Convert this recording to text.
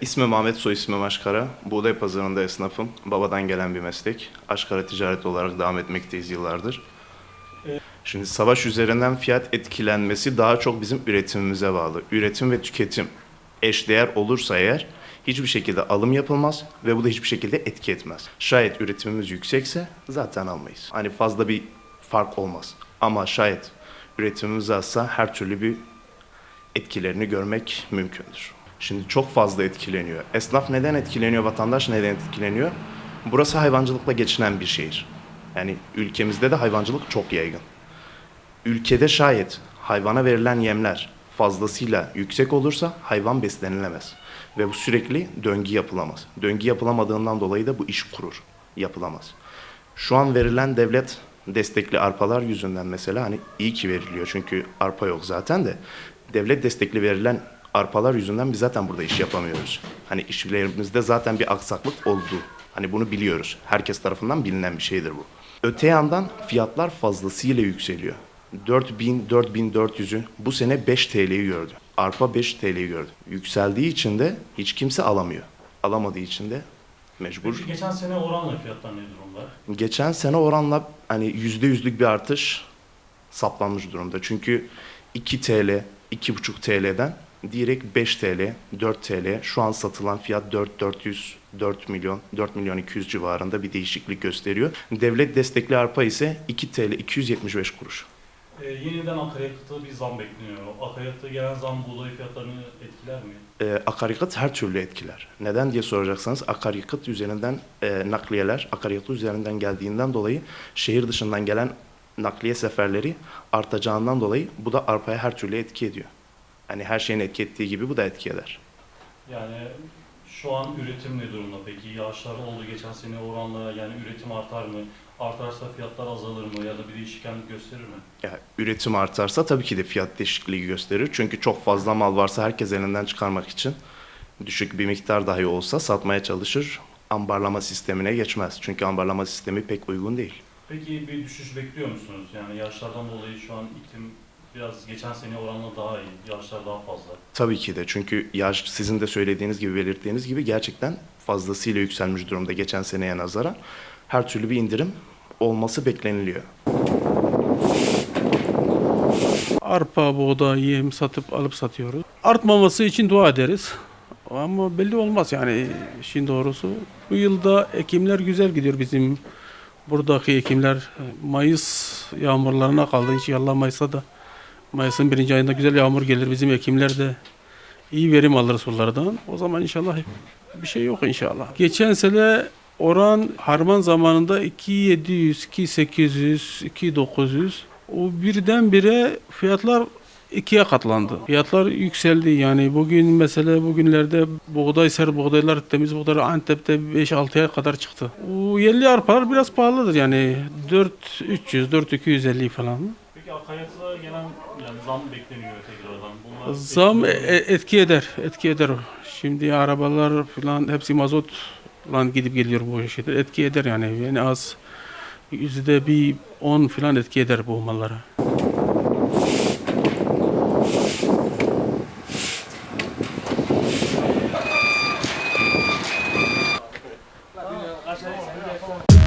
ismim Ahmet, soy ismim Aşkara. Buğday pazarında esnafım. Babadan gelen bir meslek. Aşkara ticaret olarak devam etmekteyiz yıllardır. Şimdi savaş üzerinden fiyat etkilenmesi daha çok bizim üretimimize bağlı. Üretim ve tüketim eşdeğer olursa eğer hiçbir şekilde alım yapılmaz ve bu da hiçbir şekilde etki etmez. Şayet üretimimiz yüksekse zaten almayız. Hani fazla bir fark olmaz. Ama şayet üretimimiz azsa her türlü bir etkilerini görmek mümkündür. Şimdi çok fazla etkileniyor. Esnaf neden etkileniyor, vatandaş neden etkileniyor? Burası hayvancılıkla geçinen bir şehir. Yani ülkemizde de hayvancılık çok yaygın. Ülkede şayet hayvana verilen yemler fazlasıyla yüksek olursa hayvan beslenilemez. Ve bu sürekli döngü yapılamaz. Döngü yapılamadığından dolayı da bu iş kurur, yapılamaz. Şu an verilen devlet destekli arpalar yüzünden mesela hani iyi ki veriliyor çünkü arpa yok zaten de devlet destekli verilen arpalar yüzünden biz zaten burada iş yapamıyoruz. Hani işlerimizde zaten bir aksaklık oldu. Hani bunu biliyoruz. Herkes tarafından bilinen bir şeydir bu. Öte yandan fiyatlar fazlasıyla yükseliyor. 4000 4400'ü bu sene 5 TL'yi gördü. Arpa 5 TL'yi gördü. Yükseldiği için de hiç kimse alamıyor. Alamadığı için de mecbur. Peki geçen sene oranla fiyatlar ne durumda? Geçen sene oranla hani yüzde yüzlük bir artış saplanmış durumda. Çünkü 2 TL, 2,5 TL'den direkt 5 TL, 4 TL şu an satılan fiyat 4 400 4 milyon 4 milyon 200 civarında bir değişiklik gösteriyor. Devlet destekli arpa ise 2 TL 275 kuruş. Ee, yeniden akaryakıta bir zam bekleniyor. Akaryakıta gelen zam buğday fiyatlarını etkiler mi? Ee, akaryakıt her türlü etkiler. Neden diye soracaksanız akaryakıt üzerinden e, nakliyeler akaryakıt üzerinden geldiğinden dolayı şehir dışından gelen nakliye seferleri artacağından dolayı bu da arpaya her türlü etki ediyor. Yani her şeyin etki ettiği gibi bu da etki eder. Yani şu an üretim ne durumda peki? Yağışlar oldu geçen sene oranla yani üretim artar mı? Artarsa fiyatlar azalır mı ya da bir değişkenlik gösterir mi? Yani üretim artarsa tabii ki de fiyat değişikliği gösterir. Çünkü çok fazla mal varsa herkes elinden çıkarmak için düşük bir miktar dahi olsa satmaya çalışır. Ambarlama sistemine geçmez. Çünkü ambarlama sistemi pek uygun değil. Peki bir düşüş bekliyor musunuz? Yani yağışlardan dolayı şu an iklim biraz geçen sene oranla daha iyi. Yağışlar daha fazla. Tabii ki de çünkü yağış sizin de söylediğiniz gibi belirttiğiniz gibi gerçekten fazlasıyla yükselmiş durumda geçen seneye nazaran. Her türlü bir indirim olması bekleniliyor. Arpa, buğday, yem satıp alıp satıyoruz. Artmaması için dua ederiz. Ama belli olmaz yani işin doğrusu. Bu yılda ekimler güzel gidiyor bizim buradaki ekimler. Mayıs yağmurlarına kaldı. İnşallah Mayıs'ta da Mayıs'ın birinci ayında güzel yağmur gelir. Bizim ekimler de iyi verim alır sulardan. O zaman inşallah bir şey yok inşallah. Geçen sene oran harman zamanında 2700, 2800, 2900 o birdenbire fiyatlar ikiye katlandı. Fiyatlar yükseldi yani bugün mesela bugünlerde buğday ser buğdaylar temiz buğdaylar Antep'te 5-6'ya kadar çıktı. O yerli arpalar biraz pahalıdır yani 4300 4250 falan. Akaryakıtlara gelen yani zam bekleniyor tekrardan. Bunlar zam etkiliyor. E, e, etki eder, etki eder. Şimdi arabalar falan hepsi mazot mazotla gidip geliyor bu şeyler. Etki eder yani. Yani az yüzde bir on falan etki eder bu mallara. Aşağıya